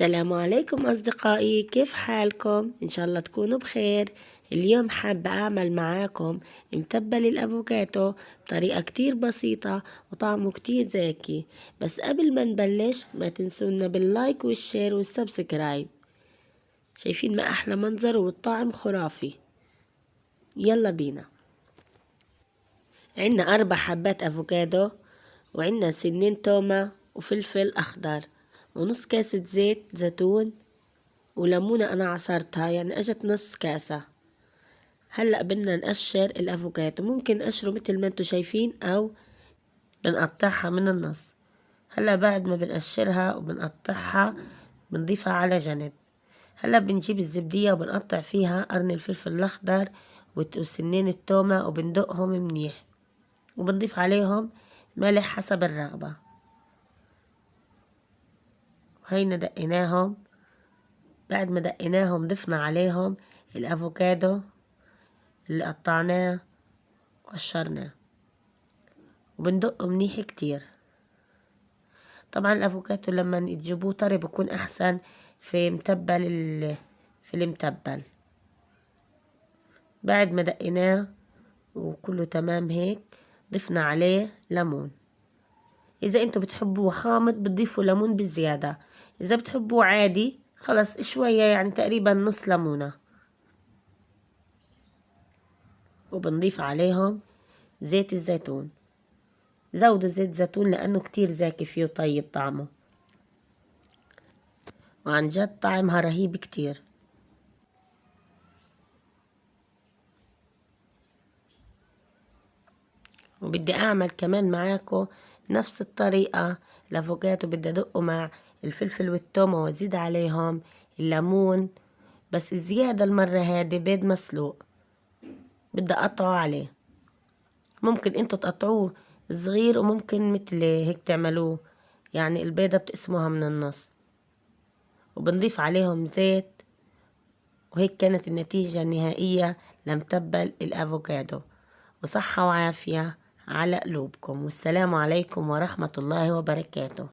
السلام عليكم أصدقائي كيف حالكم؟ إن شاء الله تكونوا بخير. اليوم حابة أعمل معاكم متبل الأفوكاتو بطريقة كتير بسيطة وطعمه كتير زاكي بس قبل ما نبلش ما تنسونا بال like وال share وال subscribe. شايفين ما أحلى منظر والطعم خرافي. يلا بينا. عنا أربع حبات أفوكادو وعنا سنين تومة وفلفل أخضر. ونص كاسة زيت زيتون وليمونة أنا عصرتها يعني أجت نص كاسة. هلأ بدنا نقشر الأفوكاتو. ممكن نقشره متل ما انتو شايفين أو بنقطعها من النص. هلأ بعد ما بنقشرها وبنقطعها بنضيفها على جنب. هلأ بنجيب الزبدية وبنقطع فيها قرن الفلفل الأخضر وسنين التومة وبندقهم منيح. وبنضيف عليهم ملح حسب الرغبة. هينا دقيناهم بعد ما دقيناهم ضفنا عليهم الأفوكادو اللي قطعناه وقشرناه. وبندقه منيح كتير. طبعا الافوكادو لما تجيبوه طري بكون أحسن في متبل في المتبل. بعد ما دقيناه وكله تمام هيك ضفنا عليه ليمون. إذا أنتوا بتحبوه حامض بتضيفوا ليمون بالزيادة إذا بتحبوه عادي خلص شوية يعني تقريبا نص ليمونة. وبنضيف عليهم زيت الزيتون. زودوا زيت زيتون لأنه كتير زاكي فيه وطيب طعمه. وعن جد طعمها رهيب كتير. وبدي أعمل كمان معاكم نفس الطريقة. الافوكاتو بدي ادقه مع الفلفل والثوم وأزيد عليهم الليمون بس الزيادة المرة هادي بيض مسلوق. بدي أقطعه عليه. ممكن أنتوا تقطعوه صغير وممكن مثل هيك تعملوه يعني البيضة بتقسموها من النص. وبنضيف عليهم زيت وهيك كانت النتيجة النهائية لمتبل الأفوكادو وصحة وعافية. على قلوبكم. والسلام عليكم ورحمة الله وبركاته.